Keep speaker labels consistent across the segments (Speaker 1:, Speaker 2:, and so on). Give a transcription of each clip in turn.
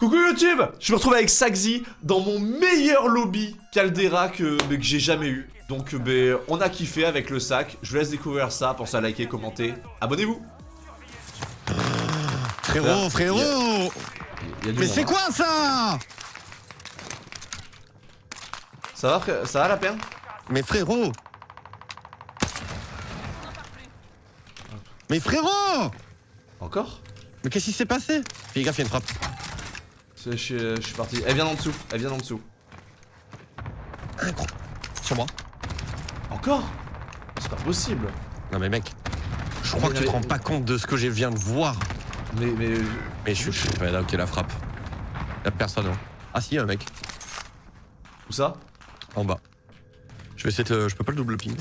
Speaker 1: Coucou YouTube Je me retrouve avec Saxi dans mon meilleur lobby Caldera que, que j'ai jamais eu. Donc ben, on a kiffé avec le sac. Je vous laisse découvrir ça. Pensez à liker, commenter. Abonnez-vous
Speaker 2: Frérot, frérot
Speaker 1: il y a- Il y a du
Speaker 2: Mais c'est
Speaker 1: hein.
Speaker 2: quoi ça?
Speaker 1: Ça va, frère Ça va la peine
Speaker 2: Mais frérot Mais frérot
Speaker 1: Encore?
Speaker 2: Mais qu'est-ce qui s'est passé? Fais gaffe, il y a une frappe.
Speaker 1: Je, je- je suis parti. Elle vient en dessous. Elle vient en dessous.
Speaker 2: Sur moi.
Speaker 1: Encore? C'est pas possible.
Speaker 2: Non mais mec, je crois
Speaker 1: Mais-
Speaker 2: que tu te
Speaker 1: mais-
Speaker 2: rends pas compte de ce que je viens de voir.
Speaker 1: Mais, mais...
Speaker 2: Mais je suis... Ouais, là, ok, la frappe. Y'a personne. hein. Ah si, y'a un mec.
Speaker 1: Où ça?
Speaker 2: En bas. Je vais essayer de... Je peux pas le double ping.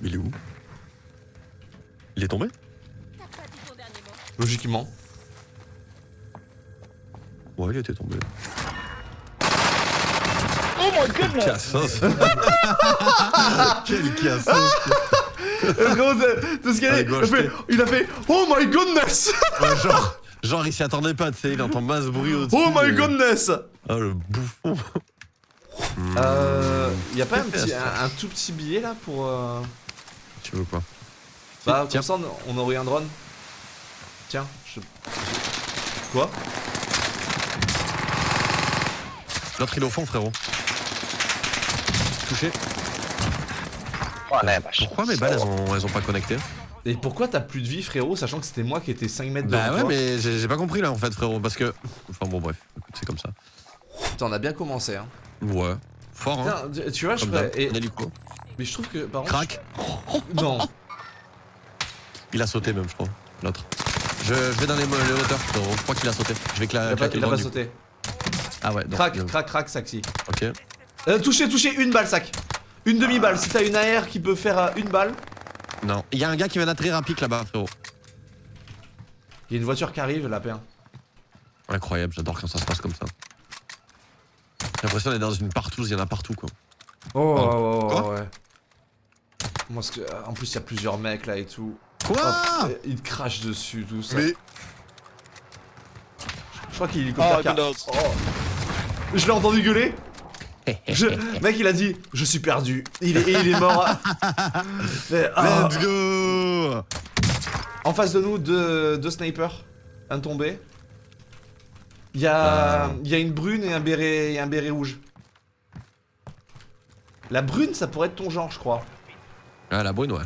Speaker 2: Mais il est où? Il est tombé?
Speaker 1: Logiquement.
Speaker 2: Ouais, il était tombé.
Speaker 3: Oh my goodness!
Speaker 2: Cassos Quel cassos
Speaker 1: t'as ce qu'il a
Speaker 2: Ah,
Speaker 1: il, a fait, il a fait Oh my goodness
Speaker 2: Ouais, genre, genre, il s'y attendait pas, tu sais, il entend masse bruit au-dessus.
Speaker 1: Oh my
Speaker 2: et-
Speaker 1: goodness
Speaker 2: Ah, le bouffon
Speaker 1: Euh. Y a pas un, petit, un, un tout petit billet là pour. Euh...
Speaker 2: Tu veux quoi?
Speaker 1: Bah,
Speaker 2: Tiens.
Speaker 1: comme ça on on aurait un drone. Tiens, je. Quoi?
Speaker 2: L'autre il est au fond, frérot. Touché. Pourquoi mes balles elles ont, elles ont pas connecté
Speaker 1: Et pourquoi t'as plus de vie, frérot, sachant que c'était moi qui étais 5 mètres
Speaker 2: Bah
Speaker 1: devant
Speaker 2: ouais,
Speaker 1: toi
Speaker 2: mais j'ai pas compris là en fait, frérot, parce que. Enfin bon, bref, écoute, c'est comme ça.
Speaker 1: Putain, on a bien commencé, hein.
Speaker 2: Ouais. Fort, hein.
Speaker 1: Putain, tu- tu vois, je ferais. et-. Mais je trouve que. Par contre,
Speaker 2: Crac.
Speaker 1: je- Non.
Speaker 2: Il a sauté même, je crois. L'autre. Je, je vais dans les, les hauteurs, frérot. Je crois qu'il a sauté. Je vais cla
Speaker 1: Il a pas, il a pas
Speaker 2: du
Speaker 1: sauté.
Speaker 2: Ah ouais, donc.
Speaker 1: Crac,
Speaker 2: il-
Speaker 1: crac, crac, saxi.
Speaker 2: Ok.
Speaker 1: Euh, touché, touché, une balle, sac. Une demi-balle. Si t'as une AR qui peut faire euh, une balle,
Speaker 2: Non. Il y a un gars qui vient d'atterrir un pic là-bas, frérot.
Speaker 1: il y a une voiture qui arrive, la paire.
Speaker 2: Incroyable, j'adore quand ça se passe comme ça. J'ai l'impression d'être dans une partouze, il y en a partout quoi.
Speaker 1: Oh,
Speaker 2: Pardon.
Speaker 1: ouais, ouais,
Speaker 2: Quoi
Speaker 1: ouais. Moi, que, euh, en plus, il y a plusieurs mecs là et tout.
Speaker 2: Quoi
Speaker 1: ils te crachent dessus, tout ça.
Speaker 2: Mais.
Speaker 1: Je crois qu'il est hélicoptère
Speaker 3: Oh,
Speaker 1: qui a-
Speaker 3: Windows.
Speaker 1: Oh. Je l'ai entendu gueuler. Je... Mec, il a dit Je suis perdu. Il est, et il est mort. Ah.
Speaker 2: Let's go
Speaker 1: En face de nous, deux, deux snipers. Un tombé. Il y, a...
Speaker 2: Euh.
Speaker 1: il y a une brune et un béret, et un béret rouge. La brune, ça pourrait être ton genre, je crois.
Speaker 2: Ah la brune ouais.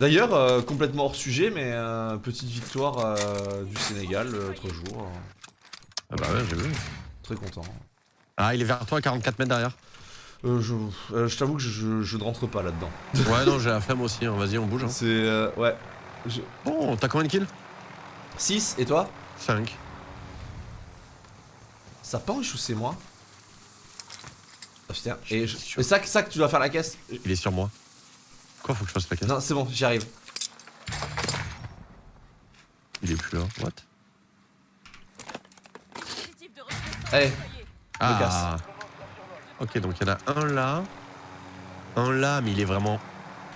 Speaker 1: D'ailleurs, euh, complètement hors sujet, mais euh, petite victoire euh, du Sénégal l'autre jour.
Speaker 2: Ah bah ouais j'ai vu.
Speaker 1: Très content.
Speaker 2: Ah il est vers toi à 44 mètres derrière.
Speaker 1: Euh, je euh, je t'avoue que je, je- je ne rentre pas là-dedans.
Speaker 2: Ouais non j'ai la flemme aussi, hein. vas-y on bouge. Hein.
Speaker 1: C'est. euh, ouais. Je...
Speaker 2: Bon t'as combien de kills?
Speaker 1: 6, et toi?
Speaker 2: 5.
Speaker 1: Ça penche ou c'est moi? Ah putain, et, je... et ça, ça que tu dois faire la caisse?
Speaker 2: Il est sur moi. Quoi faut que je fasse la caisse
Speaker 1: Non, c'est bon, j'y arrive.
Speaker 2: Il est plus là. What?
Speaker 1: Allez.
Speaker 2: Ah Ok donc il y en a un là. Un là mais il est vraiment.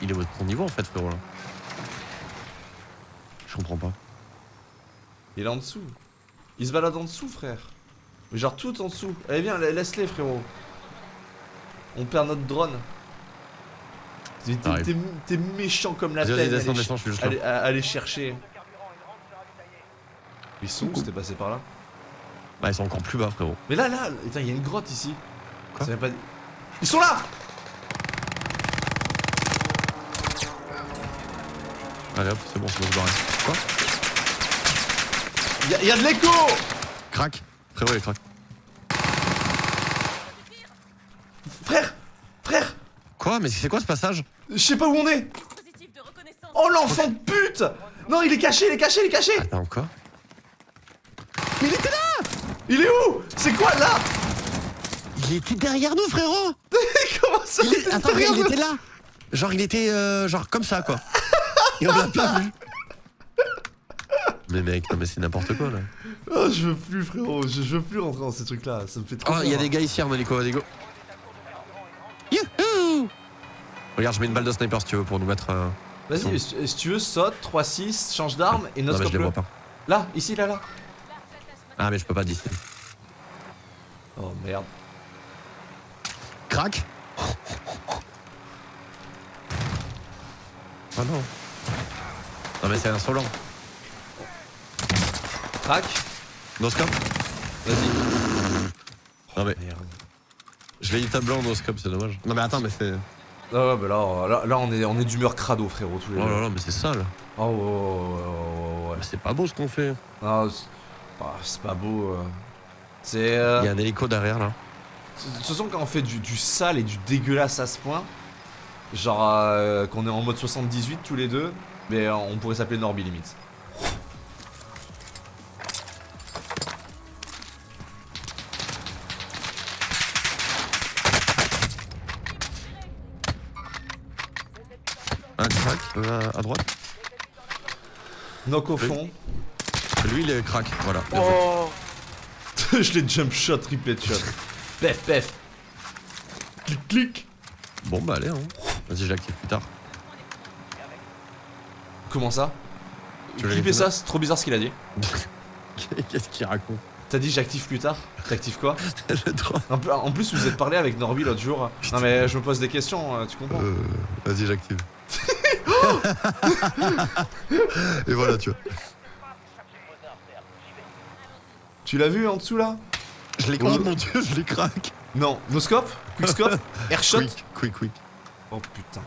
Speaker 2: Il est au ton niveau en fait frérot là. Je comprends pas.
Speaker 1: il est en dessous. Il se balade en dessous, frère. Mais genre tout en dessous. Allez, viens, la- laisse-les, frérot. On perd notre drone. T'es- méchant comme la
Speaker 2: vas-y descends
Speaker 1: allez,
Speaker 2: descends je suis juste
Speaker 1: allez,
Speaker 2: là.
Speaker 1: à- allez chercher. Ils sont où C'était passé par là
Speaker 2: Bah ils sont encore plus bas frérot.
Speaker 1: Mais là, là, il y a une grotte ici.
Speaker 2: Quoi
Speaker 1: pas... Ils sont là
Speaker 2: Allez hop c'est bon c'est bon se barrer. Quoi
Speaker 1: Il y, a- de l'écho
Speaker 2: Crac Frérot il est crack.
Speaker 1: Frère Frère
Speaker 2: Quoi Mais c'est quoi ce passage
Speaker 1: Je sais pas où on est. Oh l'enfant de pute. Non, il est caché, il est caché, il est caché.
Speaker 2: Attends quoi
Speaker 1: Mais il était là. Il est où? C'est quoi là?
Speaker 2: Il était derrière nous frérot.
Speaker 1: Comment ça
Speaker 2: il est...
Speaker 1: était
Speaker 2: Attends
Speaker 1: derrière
Speaker 2: il était là. Genre il était euh, genre comme ça quoi. Et on l'a pas vu. Mais mec, non mais c'est n'importe quoi là.
Speaker 1: Oh, je veux plus, frérot, je, je veux plus rentrer dans ces trucs-là, ça me fait trop
Speaker 2: Oh, il y a des gars ici en hélico, vas-y go. Regarde, je mets une balle de sniper si tu veux pour nous mettre. euh,
Speaker 1: Vas-y, si si tu veux, saute, 3-6, change d'arme et
Speaker 2: Non, mais je
Speaker 1: noscope
Speaker 2: les
Speaker 1: le.
Speaker 2: vois pas.
Speaker 1: Là, ici, là, là.
Speaker 2: Ah, mais je peux pas d'ici.
Speaker 1: Oh merde.
Speaker 2: Crac Oh non. Non, mais c'est insolent.
Speaker 1: Crac.
Speaker 2: Noscope
Speaker 1: Vas-y.
Speaker 2: Non, mais
Speaker 1: Merde.
Speaker 2: je l'ai dit tableau en noscope, c'est dommage. Non, mais attends, mais c'est.
Speaker 1: Ah ouais, bah là, là, là, on est, on est d'humeur crado, frérot, tous les
Speaker 2: Oh là là, mais c'est sale.
Speaker 1: Oh, ouais, ouais, ouais, ouais, ouais, ouais.
Speaker 2: Mais c'est pas beau ce qu'on fait.
Speaker 1: Ah, c'est pas beau. euh. C'est. euh,
Speaker 2: Il y a un hélico derrière là.
Speaker 1: De toute façon, quand on fait du, du sale et du dégueulasse à ce point, genre euh, qu'on est en mode 78 tous les deux, mais on pourrait s'appeler Norby limite.
Speaker 2: Euh, à droite.
Speaker 1: Knock au fond.
Speaker 2: Lui, il est crack. Voilà.
Speaker 1: Oh Je l'ai jump shot, triple shot. Pef, pef. Clic, clic.
Speaker 2: Bon, bah allez, hein. Vas-y, je l'active plus tard.
Speaker 1: Comment ça?
Speaker 2: Les-
Speaker 1: ça, c'est trop bizarre ce qu'il a dit.
Speaker 2: Qu'est-ce qu'il raconte?
Speaker 1: T'as dit j'active plus tard? T'actives quoi? Plus- en plus, vous êtes parlé avec Norby l'autre jour. Non mais je me pose des questions, euh, tu comprends?
Speaker 2: Euh, Vas-y, j'active. Et voilà, tu vois.
Speaker 1: Tu l'as vu en dessous là?
Speaker 2: Je l'ai
Speaker 1: Oh.
Speaker 2: Oh mon dieu, je les craque.
Speaker 1: Non. Noscope? Quickscope? Airshot?
Speaker 2: Quick, quick, quick.
Speaker 1: Oh putain.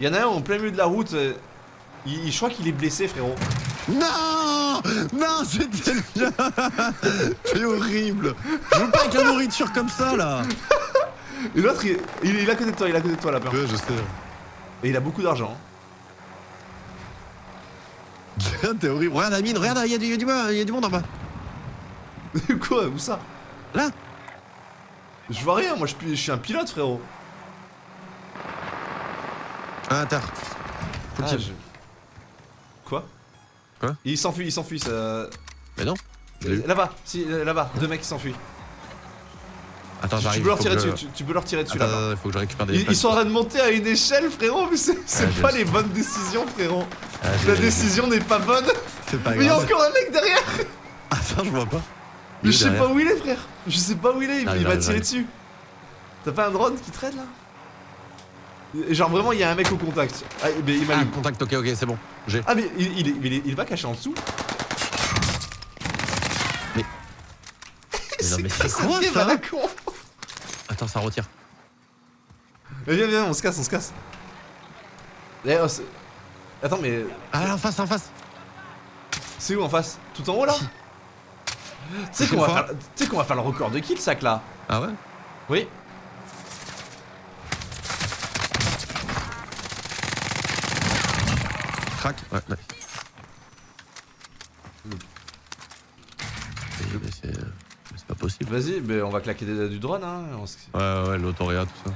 Speaker 1: Il y en a un en plein milieu de la route. euh, il, je crois qu'il est blessé, frérot.
Speaker 2: Non Non, c'était bien C'est horrible Je veux pas avec la nourriture comme ça, là
Speaker 1: Et l'autre, il, il est à côté de toi, il est à côté de toi, lapin.
Speaker 2: Ouais, je sais.
Speaker 1: Et il a beaucoup d'argent.
Speaker 2: T'es horrible. Regarde la mine, regarde, il y, y y a du monde en bas.
Speaker 1: Quoi Où ça?
Speaker 2: Là?
Speaker 1: Je vois rien, moi je, suis- je suis un pilote, frérot.
Speaker 2: Ah. Faut
Speaker 1: Ah, je- Quoi?
Speaker 2: Quoi?
Speaker 1: Il s'enfuit, il s'enfuit, ça.
Speaker 2: Mais non.
Speaker 1: Là-bas, si, là-bas, deux mecs qui s'enfuient.
Speaker 2: Attends,
Speaker 1: Tu, peux leur tirer
Speaker 2: je-
Speaker 1: dessus, tu, tu peux leur tirer dessus
Speaker 2: Attends,
Speaker 1: là-bas.
Speaker 2: attends, faut que je récupère des
Speaker 1: Ils, sont en train de monter à une échelle, frérot, mais c'est
Speaker 2: Ah,
Speaker 1: pas les bonnes décisions, frérot.
Speaker 2: Ah,
Speaker 1: La décision n'est pas bonne.
Speaker 2: C'est pas
Speaker 1: Mais il y a encore un mec derrière.
Speaker 2: Attends, je vois pas.
Speaker 1: Mais je sais
Speaker 2: derrière.
Speaker 1: pas où il est, frère. Je sais pas où il est, il,
Speaker 2: j'arrive,
Speaker 1: tirer
Speaker 2: j'arrive.
Speaker 1: dessus. T'as pas un drone qui traîne là? Genre vraiment, il y a un mec au contact. Ah, mais il m'a
Speaker 2: Ah, contact, ok, ok, c'est bon. J'ai.
Speaker 1: Ah, mais il, il, va cacher en dessous.
Speaker 2: Mais- Mais c'est
Speaker 1: ça
Speaker 2: quoi, ça
Speaker 1: con?
Speaker 2: Attends, ça retire.
Speaker 1: Mais Viens, viens, on se casse, on se casse. Eh, oh, Attends, mais
Speaker 2: Ah, là, en face, en face.
Speaker 1: c'est où en face? Tout en haut là? Tu sais qu'on va, faire- va faire le record de kill, sac là
Speaker 2: Ah ouais?
Speaker 1: Oui
Speaker 2: Crac Ouais, ouais. Mais- possible.
Speaker 1: Vas-y, mais on va claquer des- du drone, hein. on
Speaker 2: Ouais, ouais, l'autoréa, tout ça.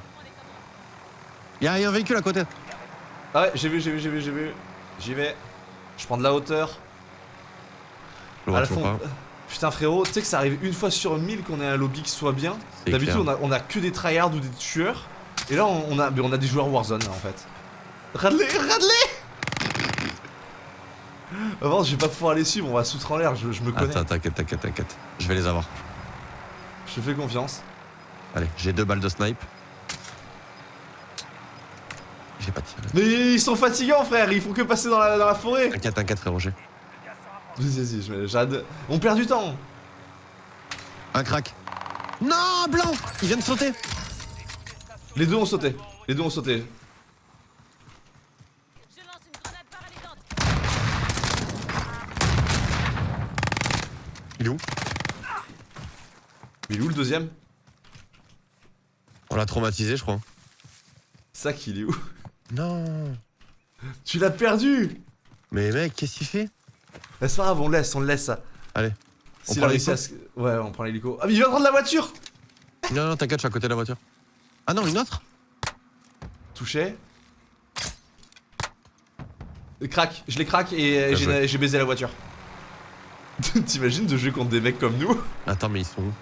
Speaker 2: Y'a y a un véhicule à côté.
Speaker 1: Ah ouais, j'ai vu, j'ai vu, j'ai vu, j'ai vu. J'y vais. Je prends de la hauteur. À la
Speaker 2: toujours
Speaker 1: fond.
Speaker 2: pas.
Speaker 1: Putain, frérot, tu sais que ça arrive une fois sur mille qu'on ait un lobby qui soit bien. D'habitude, on a, on a que des tryhards ou des tueurs. Et là, on, on a, mais on a des joueurs Warzone là, en fait. Radley, Radley Avant, je vais pas pouvoir les suivre, on va se foutre en l'air, je, je me connais.
Speaker 2: Attends, t'inquiète, t'inquiète, t'inquiète. Je vais les avoir.
Speaker 1: Je te fais confiance.
Speaker 2: Allez, j'ai deux balles de snipe. J'ai pas tiré.
Speaker 1: Mais ils sont fatigants, frère, ils font que passer dans la, dans la forêt.
Speaker 2: T'inquiète, t'inquiète, frérot, j'ai.
Speaker 1: Vas-y, vas-y, je mets- j'ad- On perd du temps.
Speaker 2: Un crack. Non, blanc Il vient de sauter.
Speaker 1: Les deux ont sauté. Les deux ont sauté.
Speaker 2: Il est où?
Speaker 1: Mais il est où le deuxième?
Speaker 2: On l'a traumatisé, je crois.
Speaker 1: Sac, il est où?
Speaker 2: Non.
Speaker 1: Tu l'as perdu
Speaker 2: Mais mec, qu'est-ce qu'il fait?
Speaker 1: C'est pas grave, on laisse, on le laisse ça.
Speaker 2: Allez. On prend
Speaker 1: réussi à Ouais, on prend l'hélico. Ah, mais il vient de prendre la voiture
Speaker 2: Non, non, t'inquiète, je suis à côté de la voiture. Ah non, une autre
Speaker 1: Touché. Euh, Crac, je les craque et euh, j'ai baisé la voiture. T'imagines de jouer contre des mecs comme nous?
Speaker 2: Attends, mais ils sont où?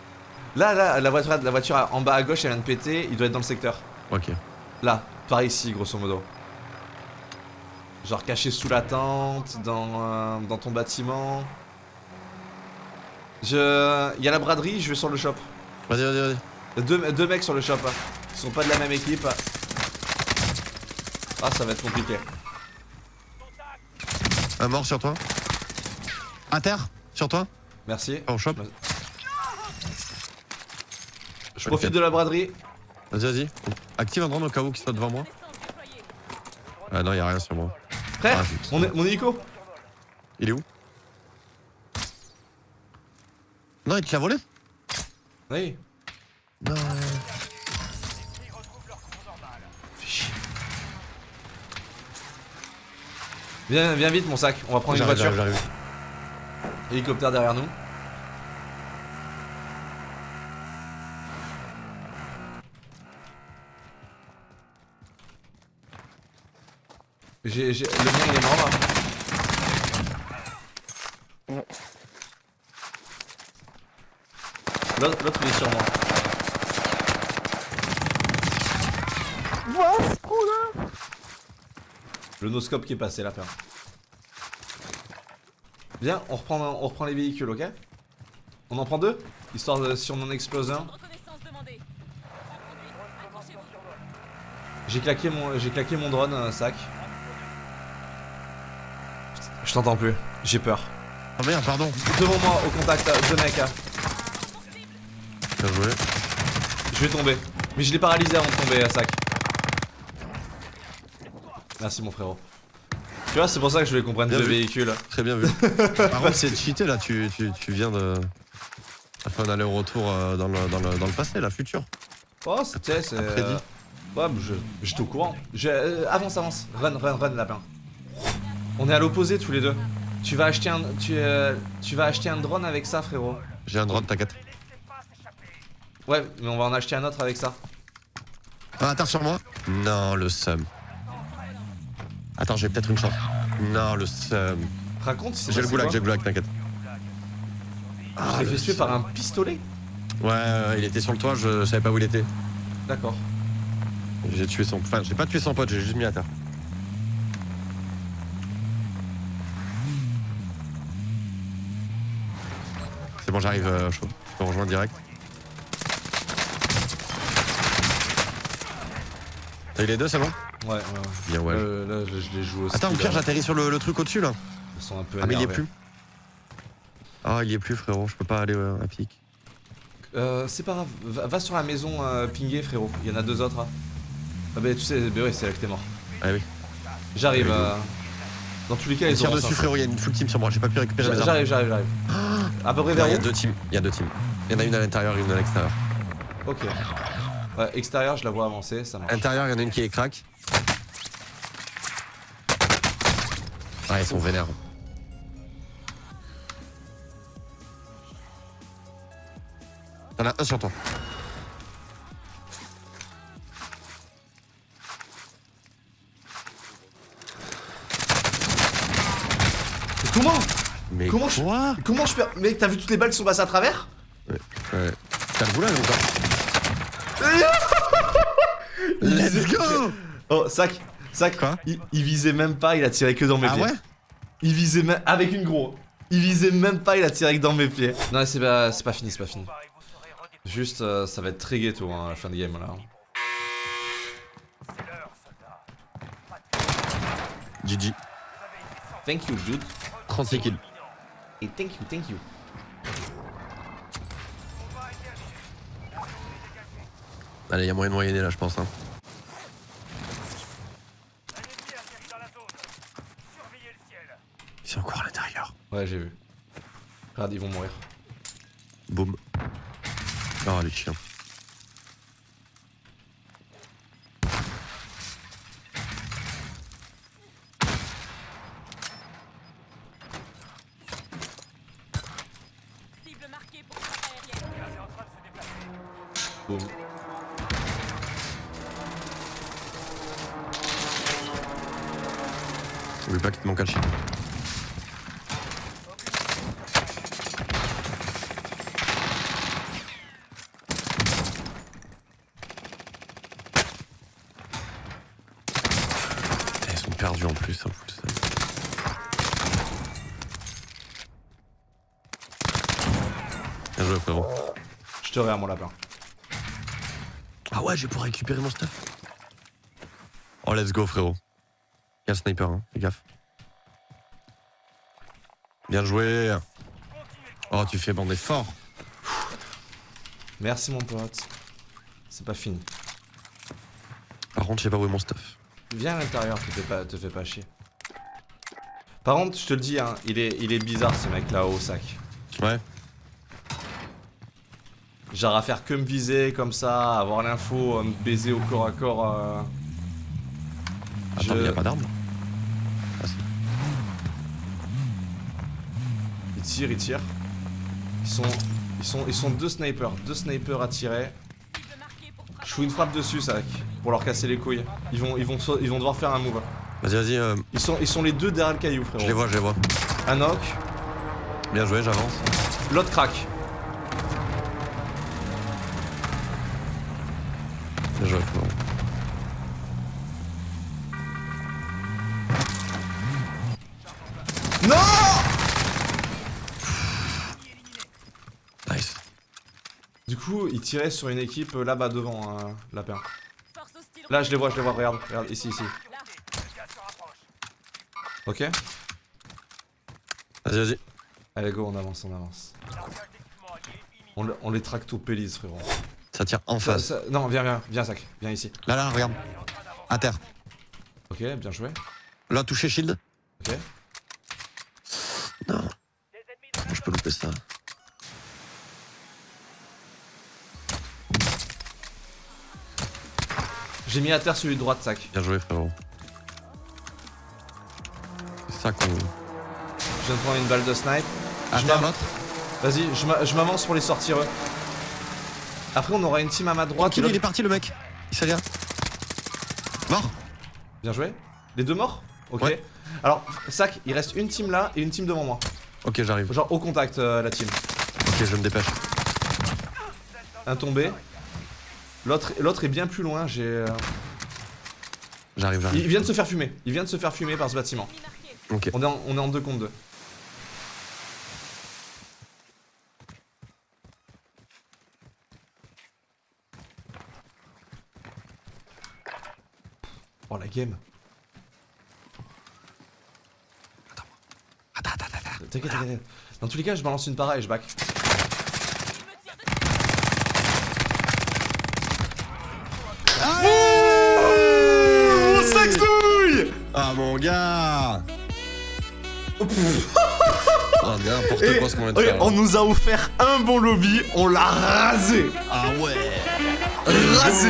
Speaker 1: Là, là, la voiture, la voiture en bas à gauche, elle vient de péter, il doit être dans le secteur.
Speaker 2: Ok.
Speaker 1: Là, par ici, grosso modo. Genre caché sous la tente, dans, euh, dans ton bâtiment. Je... Il y a la braderie, je vais sur le shop.
Speaker 2: Vas-y, vas-y, vas-y.
Speaker 1: Deux, deux mecs sur le shop. hein. Ils sont pas de la même équipe. Ah, ça va être compliqué.
Speaker 2: Un mort sur toi. Terre, sur toi?
Speaker 1: Merci.
Speaker 2: Au shop.
Speaker 1: Je profite de la braderie.
Speaker 2: Vas-y, vas-y. Active un drone au cas où qu'il soit devant moi. Ah non, y a rien sur moi.
Speaker 1: Frère,
Speaker 2: Ah,
Speaker 1: mon, mon hélico.
Speaker 2: Il est où? Non, il te l'a volé
Speaker 1: Oui.
Speaker 2: Non.
Speaker 1: Viens, viens vite mon sac, on va prendre une voiture. Hélicoptère derrière nous. J'ai, j'ai- le mien il est mort là. L'autre, l'autre il est sur moi. Le noscope qui est passé là, père. Viens, on reprend, on reprend les véhicules, ok? On en prend deux? Histoire de si on en explose un. J'ai claqué mon, j'ai claqué mon drone, un sac. Je t'entends plus, j'ai peur.
Speaker 2: Ah merde, pardon.
Speaker 1: Devant moi, au contact, deux mecs. hein.
Speaker 2: Bien joué.
Speaker 1: Je vais tomber. Mais je l'ai paralysé avant de tomber, un sac. Merci mon frérot. Tu vois, c'est pour ça que je voulais qu'on prenne deux
Speaker 2: vu.
Speaker 1: véhicules.
Speaker 2: Très bien vu. Par contre, c'est cheaté là. Tu, tu, tu viens de. T'as fait un aller-retour euh, dans, le, dans, le, dans le passé, là, futur.
Speaker 1: Oh, c'est, c'est. Euh, Ouais, mais je, j'étais au courant. Je, euh, avance, avance. Run, run, run, lapin. On est à l'opposé tous les deux. Tu vas acheter un, tu, euh, tu vas acheter un drone avec ça, frérot.
Speaker 2: J'ai un drone, t'inquiète.
Speaker 1: Ouais, mais on va en acheter un autre avec ça.
Speaker 2: Ah, attends sur moi? Non, le seum. Attends, j'ai peut-être une chance. Non, le seum.
Speaker 1: Raconte si c'est
Speaker 2: J'ai le goulag, j'ai le goulag, t'inquiète.
Speaker 1: Je l'ai fait tuer par un pistolet
Speaker 2: Ouais, ouais, il était sur le toit, je savais pas où il était.
Speaker 1: D'accord.
Speaker 2: J'ai tué son. Enfin, j'ai pas tué son pote, j'ai juste mis à terre. Bon, j'arrive euh, chaud. Je peux rejoindre direct. T'as eu les deux, c'est bon?
Speaker 1: Ouais, ouais, ouais.
Speaker 2: Bien, ouais.
Speaker 1: Euh, là, je, je les joue aussi.
Speaker 2: Attends, au pire,
Speaker 1: là.
Speaker 2: j'atterris sur le, le truc au-dessus là.
Speaker 1: Ils sont un peu
Speaker 2: Ah, mais il y est plus. Ah, il y est plus, frérot. Je peux pas aller euh, à pic.
Speaker 1: Euh, c'est pas grave. Va, va sur la maison euh, pingée, frérot. Il y en a deux autres. hein. Ah, bah, tu sais, bah, ouais, c'est là que t'es mort.
Speaker 2: Ah, oui.
Speaker 1: J'arrive.
Speaker 2: Oui.
Speaker 1: Dans tous les cas,
Speaker 2: Il
Speaker 1: ils
Speaker 2: tire dessus, frérot. Il y a une full team sur moi. J'ai pas pu récupérer mes armes.
Speaker 1: J'arrive, j'arrive, j'arrive. À peu près vers
Speaker 2: il y a deux teams. Il y a deux teams. Il y en a une à l'intérieur et une à l'extérieur.
Speaker 1: Ok. Ouais, extérieur, je la vois avancer, ça marche.
Speaker 2: Intérieur, il y en a une qui est crack. Ah, ils sont vénères. T'en as un sur toi.
Speaker 1: Comment
Speaker 2: Mais
Speaker 1: Comment je- Comment je perds Mec, t'as vu toutes les balles qui sont passées à travers
Speaker 2: Ouais. T'as le goulag encore
Speaker 1: Il
Speaker 2: Let's
Speaker 1: visait-
Speaker 2: go
Speaker 1: Oh, sac, sac.
Speaker 2: Quoi
Speaker 1: il, il visait même pas, il a tiré que dans mes
Speaker 2: Ah
Speaker 1: pieds.
Speaker 2: ouais
Speaker 1: Il visait même avec une gros. Il visait même pas, il a tiré que dans mes pieds. Non, c'est pas, c'est pas fini, c'est pas fini. Juste, euh, ça va être très ghetto hein, à la fin de game là.
Speaker 2: GG.
Speaker 1: Thank you, dude.
Speaker 2: 36 kills.
Speaker 1: Et thank you, thank you.
Speaker 2: Allez, il y a moyen de moyenner là, je pense. Hein. Ils sont encore à l'intérieur.
Speaker 1: Ouais, j'ai vu. Regarde, ils vont mourir.
Speaker 2: Boum. Oh, les chiens. perdu en plus. Hein, Bien joué, frérot.
Speaker 1: Je te regarde, mon lapin.
Speaker 2: Ah ouais, j'ai pour récupérer mon stuff. Oh, let's go, frérot. Il y a un sniper, hein, fais gaffe. Bien joué. Oh, tu fais bander fort.
Speaker 1: Merci, mon pote. C'est pas fini.
Speaker 2: Par contre, je sais pas où est mon stuff.
Speaker 1: Viens à l'intérieur, te fais pas, te fais pas chier. Par contre, je te le dis, hein, il est, il est bizarre ce mec là au sac.
Speaker 2: Ouais.
Speaker 1: Genre à faire que me viser comme ça, avoir l'info, me baiser au corps à corps. euh,
Speaker 2: Attends,
Speaker 1: je-
Speaker 2: y a pas d'arme. Ah.
Speaker 1: Il tire, il tire. Ils sont, ils sont, ils sont deux snipers, deux snipers à tirer. Je fous une frappe dessus, sac, pour leur casser les couilles. Ils vont, ils vont, ils vont devoir faire un move.
Speaker 2: Vas-y, vas-y. euh,
Speaker 1: Ils sont, ils sont les deux derrière le caillou, frérot.
Speaker 2: je les vois, je les vois.
Speaker 1: Un knock,
Speaker 2: Bien joué, j'avance.
Speaker 1: l'autre crack.
Speaker 2: Bien joué, frérot.
Speaker 1: Non
Speaker 2: Nice.
Speaker 1: Du coup, ils tiraient sur une équipe euh, là-bas devant, lapin.
Speaker 4: Force hostile.
Speaker 1: Là, je les vois, je les vois, regarde, regarde, ici, ici. Ok
Speaker 2: Vas-y, vas-y.
Speaker 1: Allez, go, on avance, on avance. On, le- on les traque au pélis, frérot.
Speaker 2: Ça tire en face.
Speaker 1: ça- non, viens, viens, viens, Sac, viens ici.
Speaker 2: Là, là, regarde. À terre.
Speaker 1: Ok, bien joué.
Speaker 2: Là, touché shield.
Speaker 1: Ok.
Speaker 2: Non. Je peux louper ça?
Speaker 1: J'ai mis à terre celui de droite, Sac.
Speaker 2: Bien joué, frérot. C'est ça qu'on.
Speaker 1: Je viens de prendre une balle de snipe.
Speaker 2: À
Speaker 1: Je
Speaker 2: terre, l'autre
Speaker 1: Vas-y, je m'a- je m'avance pour les sortir eux. Après, on aura une team à ma droite.
Speaker 2: Tranquille, il est parti, le mec. Il sait rien. Mort
Speaker 1: Bien joué. Les deux morts Ok.
Speaker 2: Ouais.
Speaker 1: Alors, Sac, il reste une team là et une team devant moi.
Speaker 2: Ok, j'arrive.
Speaker 1: Genre au contact, euh, la team.
Speaker 2: Ok, je me dépêche.
Speaker 1: Un tombé. L'autre est bien plus loin, j'ai... euh,
Speaker 2: J'arrive, j'arrive.
Speaker 1: Il vient de se faire fumer. Il vient de se faire fumer par ce bâtiment.
Speaker 2: Ok.
Speaker 1: On est en, on est en deux contre deux. Oh la game.
Speaker 2: Attends, attends, attends.
Speaker 1: T'inquiète, t'inquiète. Dans tous les cas, je balance une para et je back.
Speaker 4: Il me tire dessus.
Speaker 1: Oh, sextouille
Speaker 2: Ah, mon gars Oh, n'importe
Speaker 1: Et-
Speaker 2: quoi ce qu'on vient de
Speaker 1: ok,
Speaker 2: faire. là.
Speaker 1: on nous a offert un bon lobby, on l'a rasé
Speaker 2: Ah ouais
Speaker 1: Rasé.